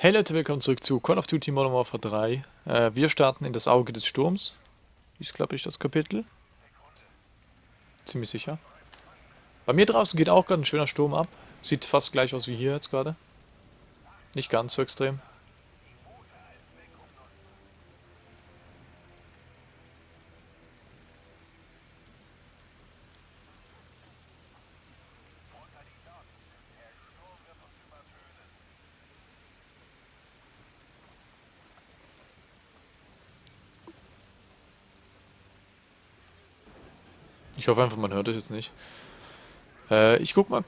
Hey Leute, willkommen zurück zu Call of Duty Modern Warfare 3. Äh, wir starten in das Auge des Sturms. Ist, glaube ich, das Kapitel. Ziemlich sicher. Bei mir draußen geht auch gerade ein schöner Sturm ab. Sieht fast gleich aus wie hier jetzt gerade. Nicht ganz so extrem. Ich hoffe einfach, man hört es jetzt nicht. Äh, ich guck mal.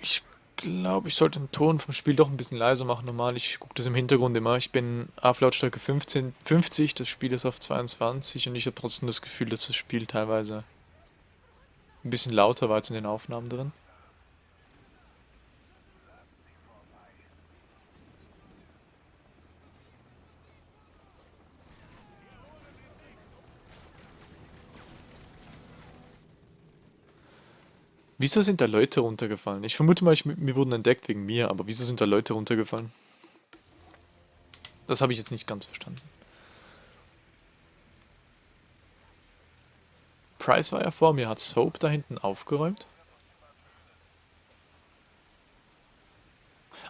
Ich glaube, ich sollte den Ton vom Spiel doch ein bisschen leiser machen. Normal, ich gucke das im Hintergrund immer. Ich bin auf Lautstärke 15, 50, das Spiel ist auf 22 und ich habe trotzdem das Gefühl, dass das Spiel teilweise ein bisschen lauter war als in den Aufnahmen drin. Wieso sind da Leute runtergefallen? Ich vermute mal, ich, mir wurden entdeckt wegen mir, aber wieso sind da Leute runtergefallen? Das habe ich jetzt nicht ganz verstanden. Price war ja vor mir. Hat Soap da hinten aufgeräumt?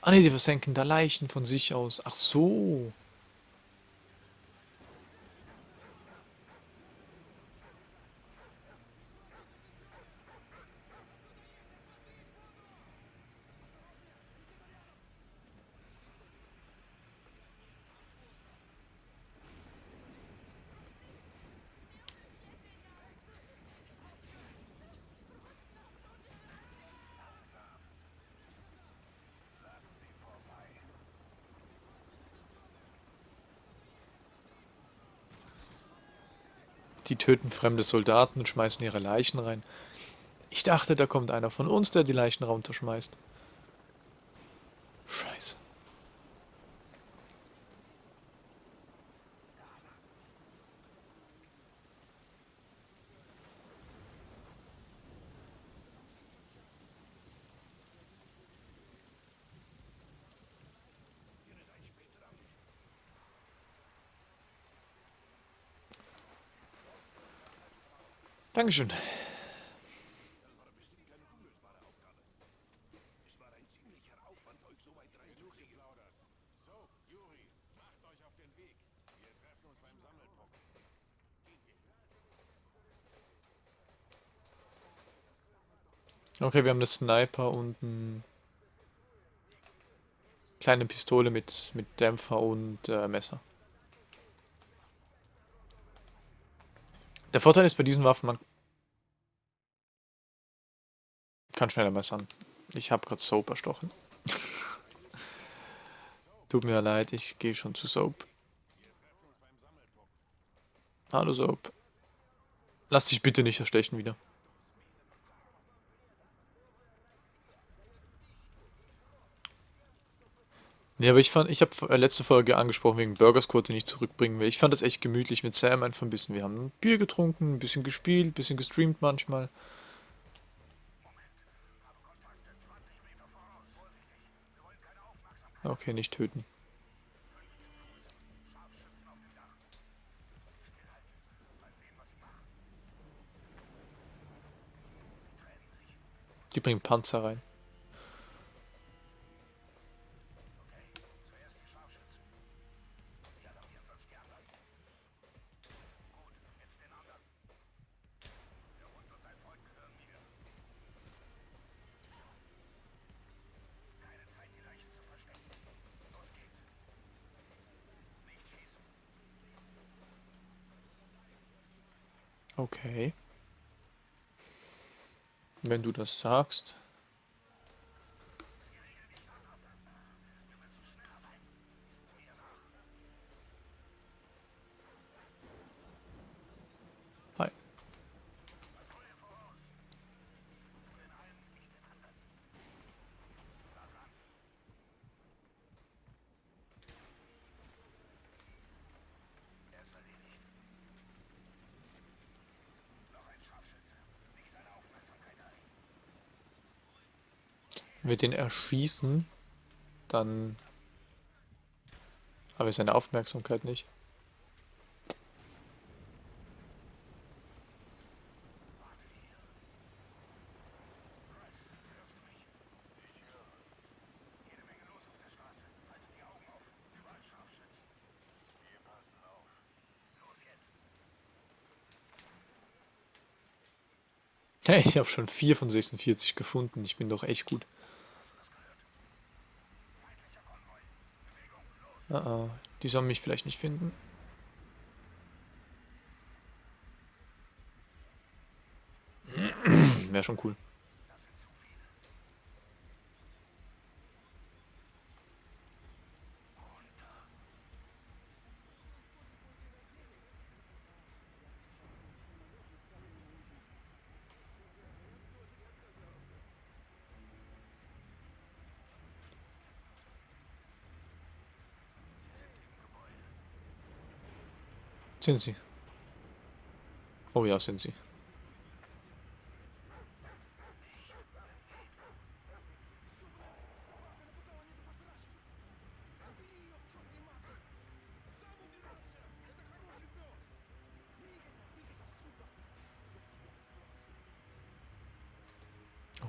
Ah ne, die versenken da Leichen von sich aus. Ach so. Die töten fremde Soldaten und schmeißen ihre Leichen rein. Ich dachte, da kommt einer von uns, der die Leichen runterschmeißt. Scheiße. Dankeschön. Okay, wir haben eine Sniper und eine kleine Pistole mit, mit Dämpfer und äh, Messer. Der Vorteil ist bei diesen Waffen, man kann schneller messern. Ich habe gerade Soap erstochen. Tut mir leid, ich gehe schon zu Soap. Hallo Soap. Lass dich bitte nicht erstechen wieder. Nee, aber ich fand, ich habe äh, letzte Folge angesprochen wegen Burger Squad, den ich zurückbringen will. Ich fand das echt gemütlich mit Sam einfach ein bisschen. Wir haben ein Bier getrunken, ein bisschen gespielt, ein bisschen gestreamt manchmal. Okay, nicht töten. Die bringen Panzer rein. Okay. Wenn du das sagst. Hi. Wenn wir den erschießen, dann Aber seine Aufmerksamkeit nicht. Hey, ich habe schon 4 von 46 gefunden. Ich bin doch echt gut. Ah, ah, die sollen mich vielleicht nicht finden. Wäre schon cool. Sind sie. Oh ja, sind sie.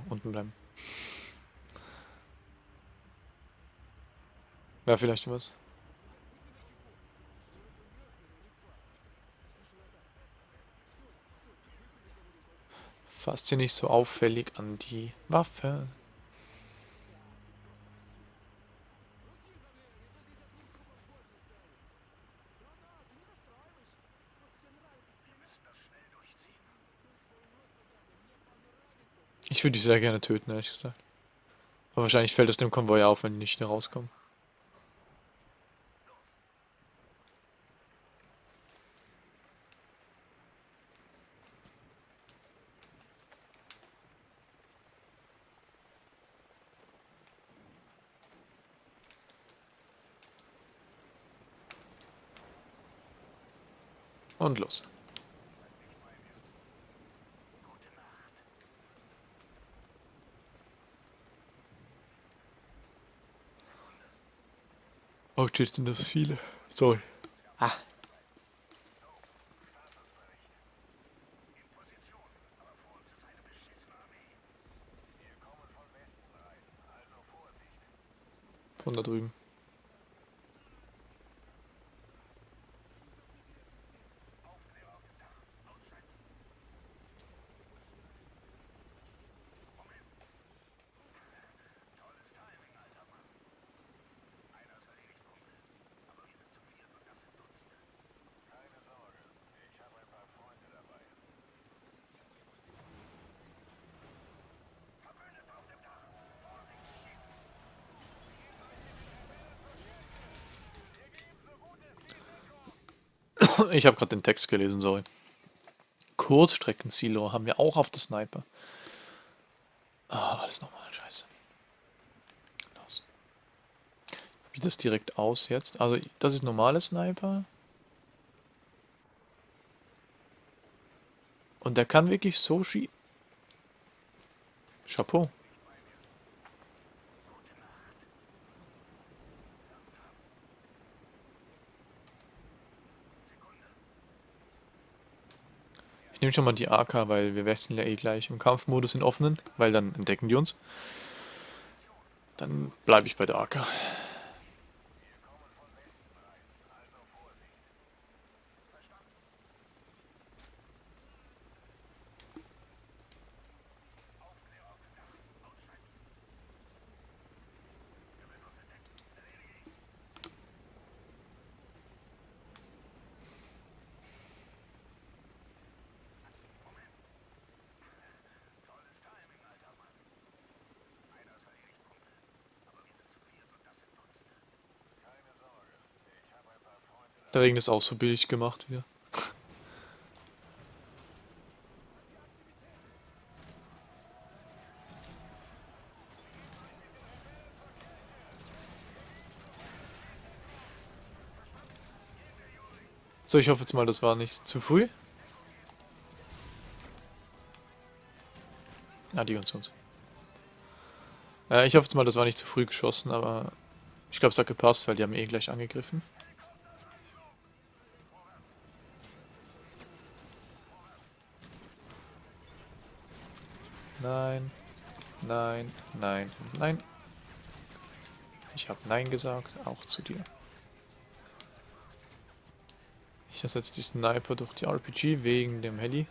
Unten bleiben. Wäre vielleicht was. Fasst sie nicht so auffällig an die Waffe. Ich würde die sehr gerne töten, ehrlich gesagt. Aber wahrscheinlich fällt es dem Konvoi auf, wenn die nicht rauskommen. Und los. Oh, shit, sind das viele. Sorry. Ah. Von da drüben. Ich habe gerade den Text gelesen, sorry. Kurzstreckensilo haben wir auch auf der Sniper. Ah, alles nochmal, scheiße. Los. Wie das direkt aus jetzt? Also, das ist normale Sniper. Und der kann wirklich so schießen. Chapeau. Ich nehme schon mal die AK, weil wir wechseln ja eh gleich im Kampfmodus in offenen, weil dann entdecken die uns. Dann bleibe ich bei der AK. Der Regen ist auch so billig gemacht hier. So, ich hoffe jetzt mal, das war nicht zu früh. Ah, die uns uns. Äh, ich hoffe jetzt mal, das war nicht zu früh geschossen, aber ich glaube, es hat gepasst, weil die haben eh gleich angegriffen. Nein. Nein. Nein. Nein. Ich habe Nein gesagt, auch zu dir. Ich ersetze die Sniper durch die RPG wegen dem Heli.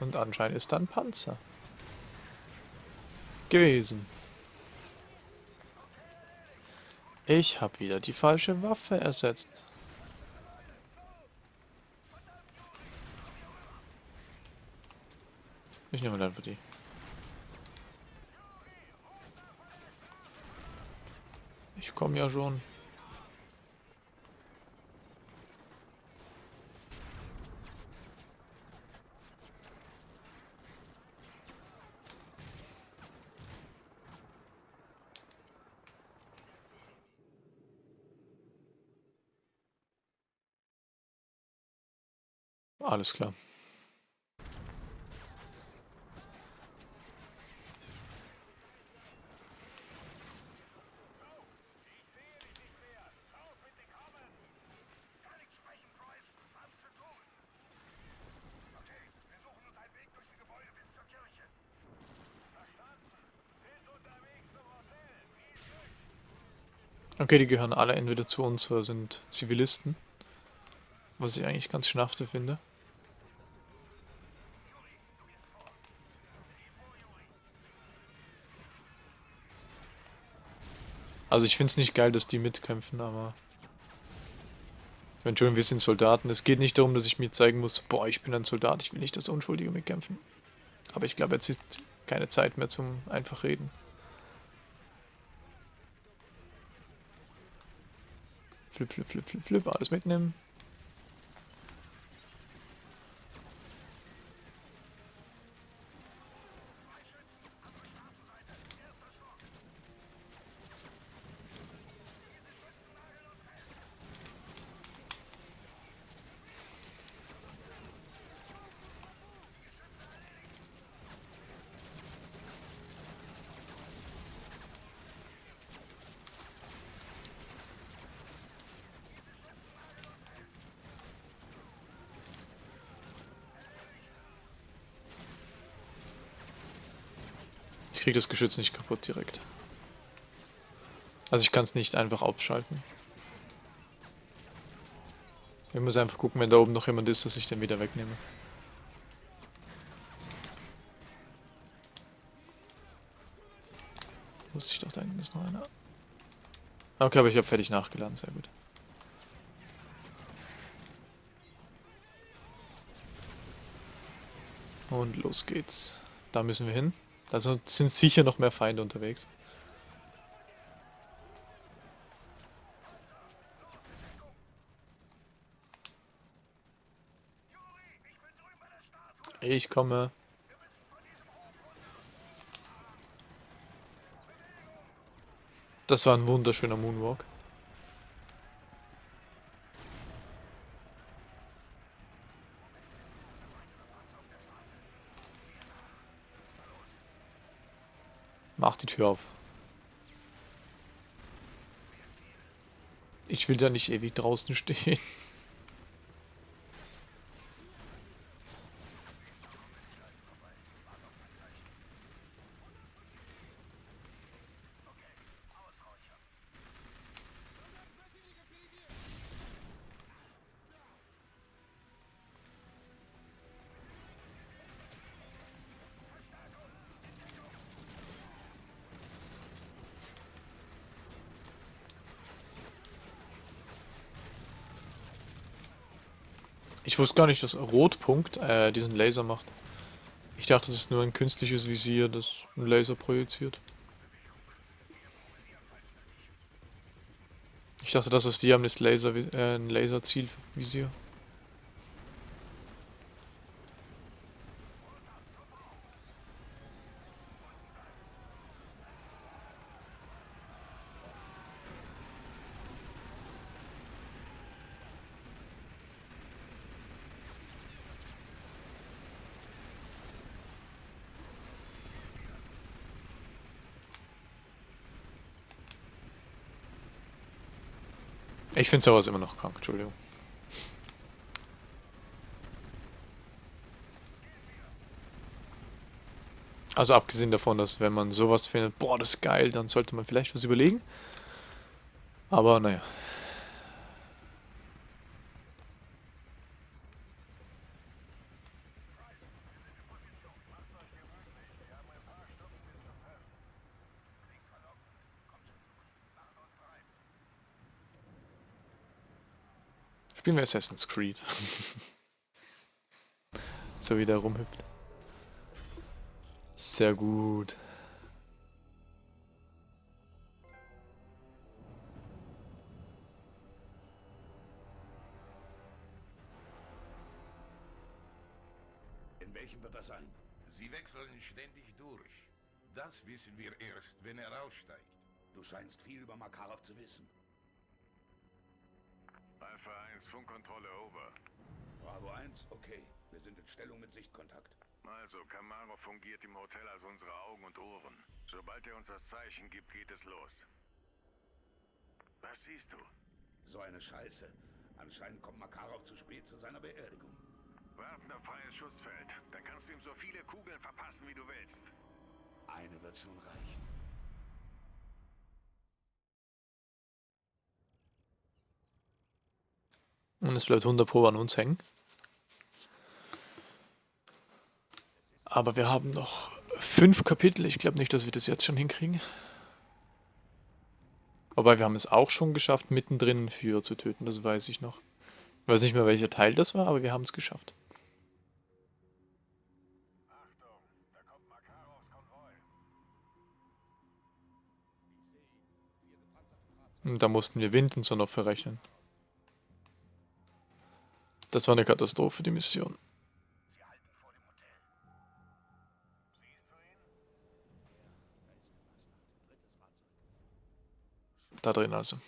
Und anscheinend ist da ein Panzer. Gewesen. Ich habe wieder die falsche Waffe ersetzt. Ich nehme dann für die. Ich komme ja schon. Alles klar. Okay, die gehören alle entweder zu uns oder sind Zivilisten. Was ich eigentlich ganz schnafte finde. Also ich finde es nicht geil, dass die mitkämpfen, aber... Entschuldigung, wir sind Soldaten. Es geht nicht darum, dass ich mir zeigen muss, boah, ich bin ein Soldat, ich will nicht, dass Unschuldige mitkämpfen. Aber ich glaube, jetzt ist keine Zeit mehr zum einfach reden. Flip, flip, flip, flip, flip, alles mitnehmen. Kriege das Geschütz nicht kaputt direkt. Also ich kann es nicht einfach abschalten. Ich muss einfach gucken, wenn da oben noch jemand ist, dass ich den wieder wegnehme. Wusste ich doch, da hinten ist noch einer. Okay, aber ich habe fertig nachgeladen, sehr gut. Und los geht's. Da müssen wir hin. Also sind sicher noch mehr Feinde unterwegs. Ich komme. Das war ein wunderschöner Moonwalk. Mach die Tür auf. Ich will da nicht ewig draußen stehen. Ich wusste gar nicht, dass Rotpunkt äh, diesen Laser macht. Ich dachte, das ist nur ein künstliches Visier, das einen Laser projiziert. Ich dachte, das ist die haben das Laser, äh, ein Laserzielvisier. Ich finde sowas immer noch krank, Entschuldigung. Also abgesehen davon, dass wenn man sowas findet, boah, das ist geil, dann sollte man vielleicht was überlegen. Aber naja. Spielen wir Assassin's Creed. so wie der rumhüpft. Sehr gut. In welchem wird das sein? Sie wechseln ständig durch. Das wissen wir erst, wenn er aussteigt. Du scheinst viel über Makarov zu wissen. Alpha 1, Funkkontrolle over. Bravo 1, okay. Wir sind in Stellung mit Sichtkontakt. Also, Kamarov fungiert im Hotel als unsere Augen und Ohren. Sobald er uns das Zeichen gibt, geht es los. Was siehst du? So eine Scheiße. Anscheinend kommt Makarov zu spät zu seiner Beerdigung. Warten auf freies Schussfeld. Dann kannst du ihm so viele Kugeln verpassen, wie du willst. Eine wird schon reichen. Und es bleibt 100 Pro an uns hängen. Aber wir haben noch fünf Kapitel. Ich glaube nicht, dass wir das jetzt schon hinkriegen. Wobei wir haben es auch schon geschafft, mittendrin einen Führer zu töten. Das weiß ich noch. Ich weiß nicht mehr, welcher Teil das war, aber wir haben es geschafft. Und da mussten wir Wind und so noch verrechnen. Das war eine Katastrophe, die Mission. Da drin also.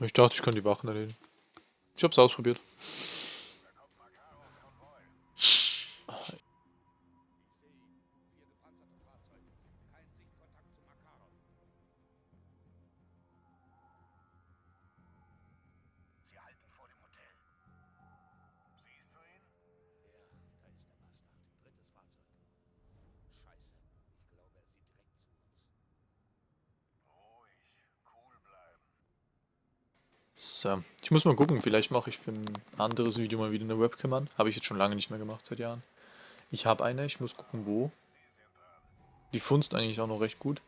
Ich dachte, ich kann die Wachen erledigen. Ich hab's ausprobiert. Ich muss mal gucken, vielleicht mache ich für ein anderes Video mal wieder eine Webcam an. Habe ich jetzt schon lange nicht mehr gemacht, seit Jahren. Ich habe eine, ich muss gucken, wo. Die funzt eigentlich auch noch recht gut.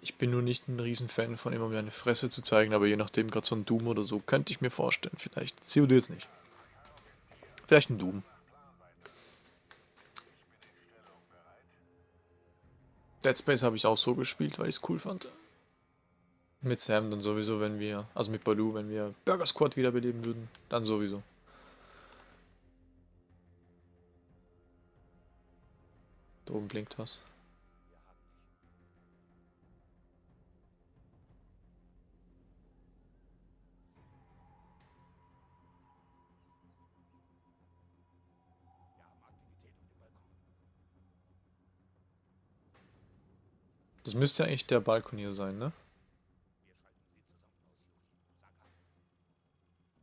Ich bin nur nicht ein Riesenfan von immer meine Fresse zu zeigen, aber je nachdem, gerade so ein Doom oder so, könnte ich mir vorstellen, vielleicht. COD jetzt nicht. Vielleicht ein Doom. Dead Space habe ich auch so gespielt, weil ich es cool fand. Mit Sam dann sowieso, wenn wir, also mit Baloo, wenn wir Burger Squad wiederbeleben würden, dann sowieso. Da oben blinkt was. Das müsste eigentlich der Balkon hier sein, ne? Wir schalten sie zusammen aus, Juri. Sag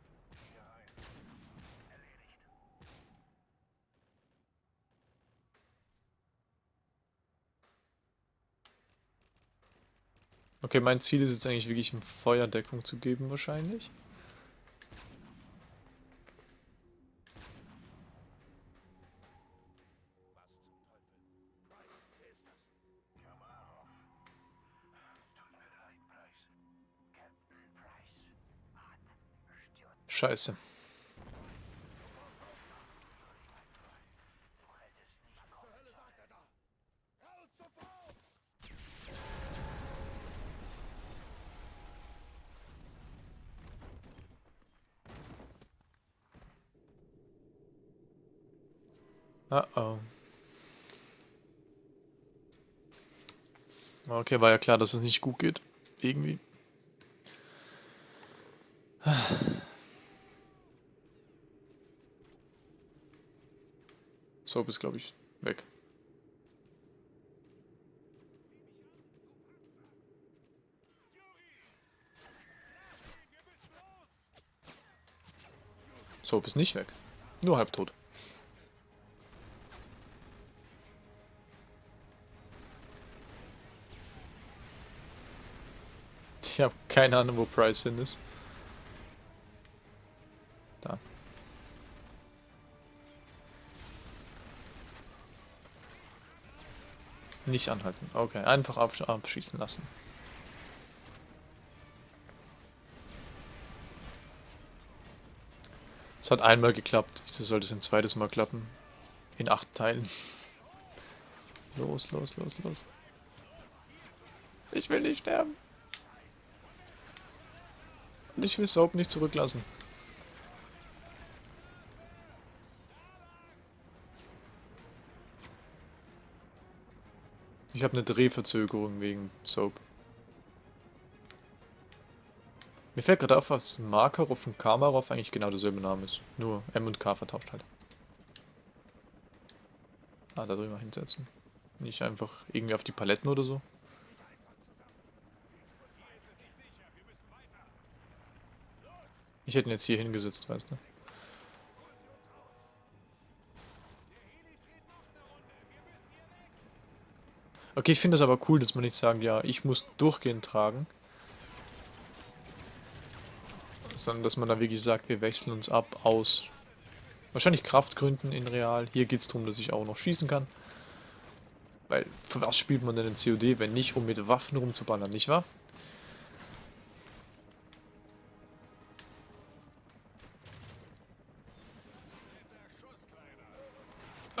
an. Hier rein. Erledigt. Okay, mein Ziel ist jetzt eigentlich wirklich, Feuerdeckung zu geben, wahrscheinlich. Was zum Teufel? Price, wer ist das? Kamarov. Tut mir leid, Price. Captain Price. Art stört. Scheiße. Du hättest nicht Was zur Hölle sagt er da? Raus sofort! Ah oh. Okay, war ja klar, dass es nicht gut geht. Irgendwie. Soap ist, glaube ich, weg. Soap ist nicht weg. Nur halbtot. Ich habe keine Ahnung, wo Price hin ist. Da. Nicht anhalten. Okay, einfach absch abschießen lassen. Es hat einmal geklappt. Wieso sollte es ein zweites Mal klappen? In acht Teilen. Los, los, los, los. Ich will nicht sterben. Ich will Soap nicht zurücklassen. Ich habe eine Drehverzögerung wegen Soap. Mir fällt gerade auf, was Makarov und Kamarov eigentlich genau derselbe Name ist. Nur M und K vertauscht halt. Ah, da drüber hinsetzen. Nicht einfach irgendwie auf die Paletten oder so. Ich hätte ihn jetzt hier hingesetzt, weißt du. Okay, ich finde es aber cool, dass man nicht sagt, ja, ich muss durchgehend tragen. Sondern dass man da wirklich sagt, wir wechseln uns ab aus wahrscheinlich Kraftgründen in Real. Hier geht es darum, dass ich auch noch schießen kann. Weil, für was spielt man denn in COD, wenn nicht, um mit Waffen rumzuballern, nicht wahr?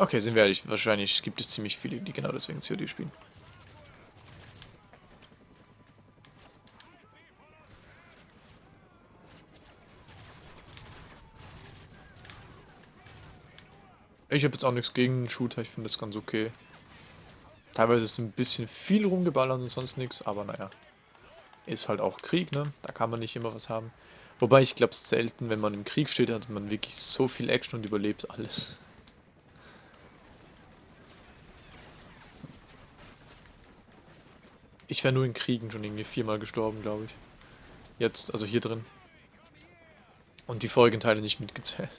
Okay, sind wir ehrlich, wahrscheinlich gibt es ziemlich viele, die genau deswegen COD spielen. Ich habe jetzt auch nichts gegen einen Shooter, ich finde das ganz okay. Teilweise ist ein bisschen viel rumgeballert und sonst nichts, aber naja. Ist halt auch Krieg, ne? Da kann man nicht immer was haben. Wobei ich glaube selten, wenn man im Krieg steht, hat man wirklich so viel Action und überlebt alles. Ich wäre nur in Kriegen schon irgendwie viermal gestorben, glaube ich. Jetzt, also hier drin. Und die vorigen Teile nicht mitgezählt.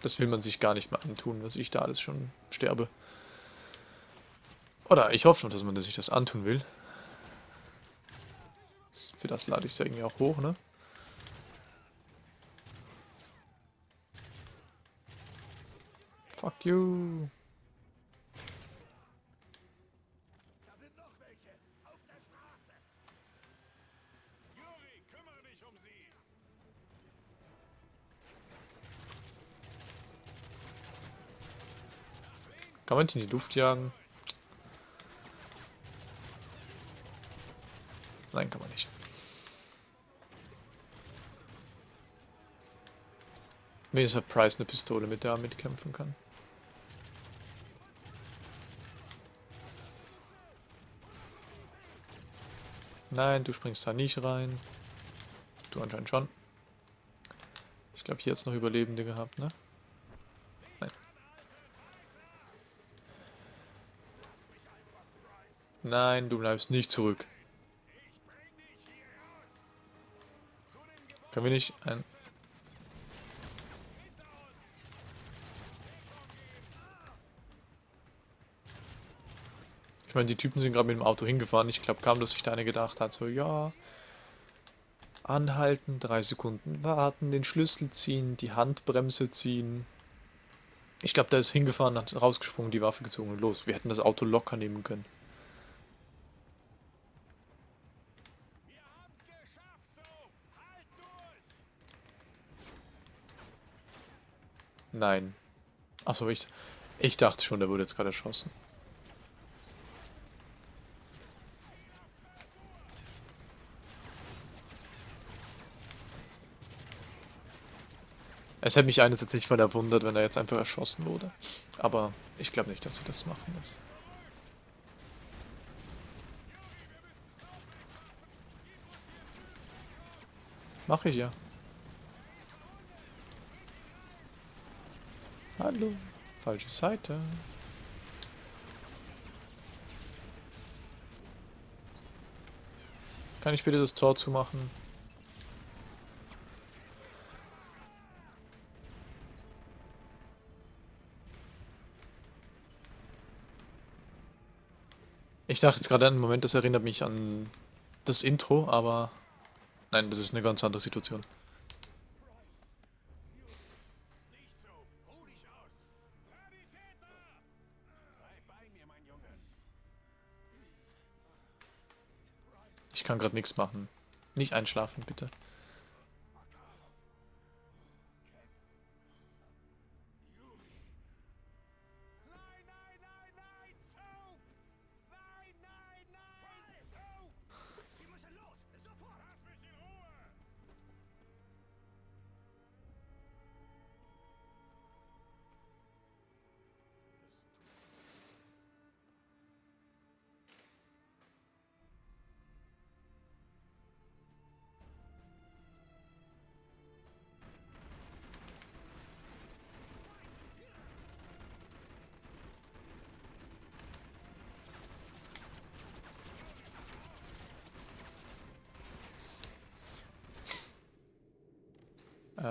Das will man sich gar nicht mehr antun, was ich da alles schon sterbe. Oder ich hoffe, dass man sich das antun will. Für das lade ich es ja irgendwie auch hoch, ne? Fuck you. Kann man die in die Luft jagen? Nein, kann man nicht. Wenigstens hat Price eine Pistole, mit der er mitkämpfen kann. Nein, du springst da nicht rein. Du anscheinend schon. Ich glaube, hier hat es noch Überlebende gehabt, ne? Nein, du bleibst nicht zurück. Können wir nicht ein... Ich meine, die Typen sind gerade mit dem Auto hingefahren. Ich glaube kaum, dass sich da einer gedacht hat, so, ja... Anhalten, drei Sekunden warten, den Schlüssel ziehen, die Handbremse ziehen. Ich glaube, der ist hingefahren, hat rausgesprungen, die Waffe gezogen und los. Wir hätten das Auto locker nehmen können. Nein. Achso, ich, ich dachte schon, der wurde jetzt gerade erschossen. Es hätte mich eines jetzt nicht mal erwundert, wenn er jetzt einfach erschossen wurde. Aber ich glaube nicht, dass sie das machen lassen. Mache ich ja. Hallo. Falsche Seite. Kann ich bitte das Tor zumachen? Ich dachte jetzt gerade einen Moment, das erinnert mich an das Intro, aber nein, das ist eine ganz andere Situation. Ich kann gerade nichts machen. Nicht einschlafen, bitte.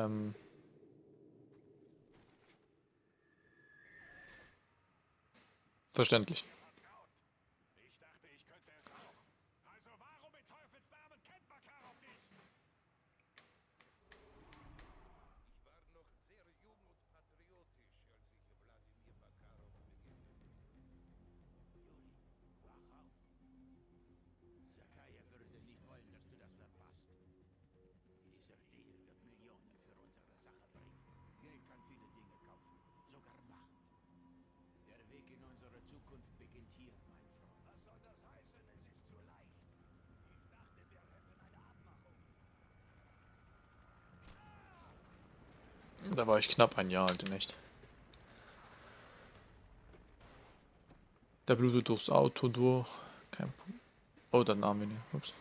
Ähm Verständlich. War ich knapp ein Jahr alt in echt. Der blutet durchs Auto durch. Kein Punkt. Oh, dann Armin. Ups.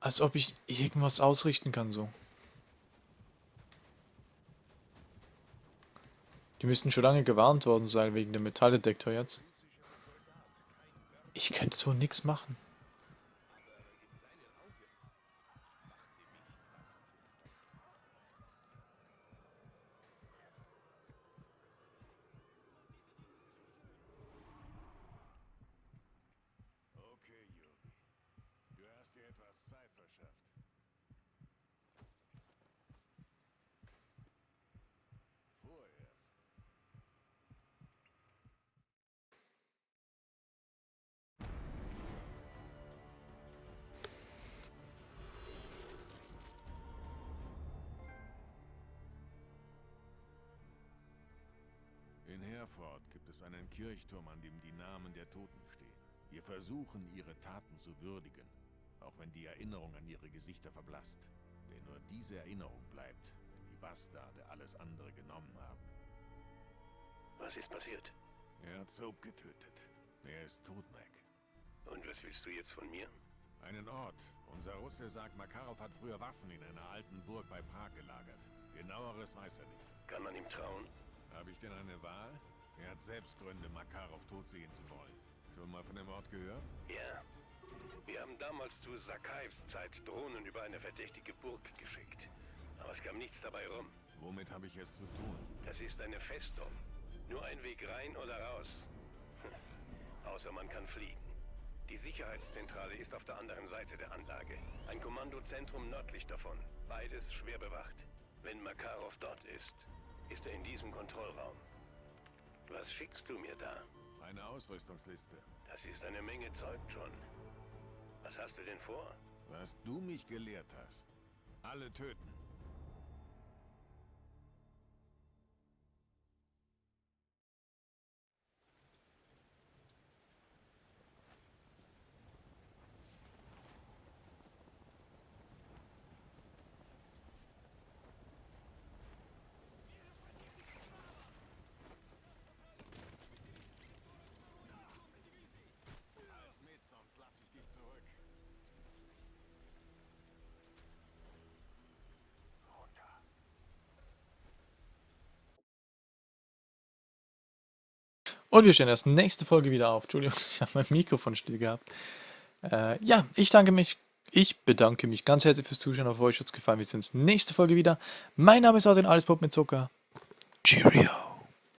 Als ob ich irgendwas ausrichten kann, so. Die müssten schon lange gewarnt worden sein wegen dem Metalldetektor jetzt. Ich könnte so nichts machen. Herford gibt es einen Kirchturm, an dem die Namen der Toten stehen. Wir versuchen, ihre Taten zu würdigen, auch wenn die Erinnerung an ihre Gesichter verblasst. Denn nur diese Erinnerung bleibt, wenn die Bastarde alles andere genommen haben. Was ist passiert? Er hat Soap getötet. Er ist tot, Mac. Und was willst du jetzt von mir? Einen Ort. Unser Russe sagt, Makarov hat früher Waffen in einer alten Burg bei Prag gelagert. Genaueres weiß er nicht. Kann man ihm trauen? Habe ich denn eine Wahl? Er hat selbst Gründe, Makarov tot sehen zu wollen. Schon mal von dem Ort gehört? Ja. Wir haben damals zu Sakaevs Zeit Drohnen über eine verdächtige Burg geschickt. Aber es kam nichts dabei rum. Womit habe ich es zu tun? Das ist eine Festung. Nur ein Weg rein oder raus. Außer man kann fliegen. Die Sicherheitszentrale ist auf der anderen Seite der Anlage. Ein Kommandozentrum nördlich davon. Beides schwer bewacht. Wenn Makarov dort ist, ist er in diesem Kontrollraum. Was schickst du mir da? Eine Ausrüstungsliste. Das ist eine Menge Zeug, John. Was hast du denn vor? Was du mich gelehrt hast. Alle töten. Und wir stellen erst nächste Folge wieder auf. Entschuldigung, ich habe mein Mikrofon still gehabt. Äh, ja, ich danke mich. Ich bedanke mich ganz herzlich fürs Zuschauen. Auf euch hat es gefallen. Wir sehen uns nächste Folge wieder. Mein Name ist Adrian Alles Pop mit Zucker. Cheerio.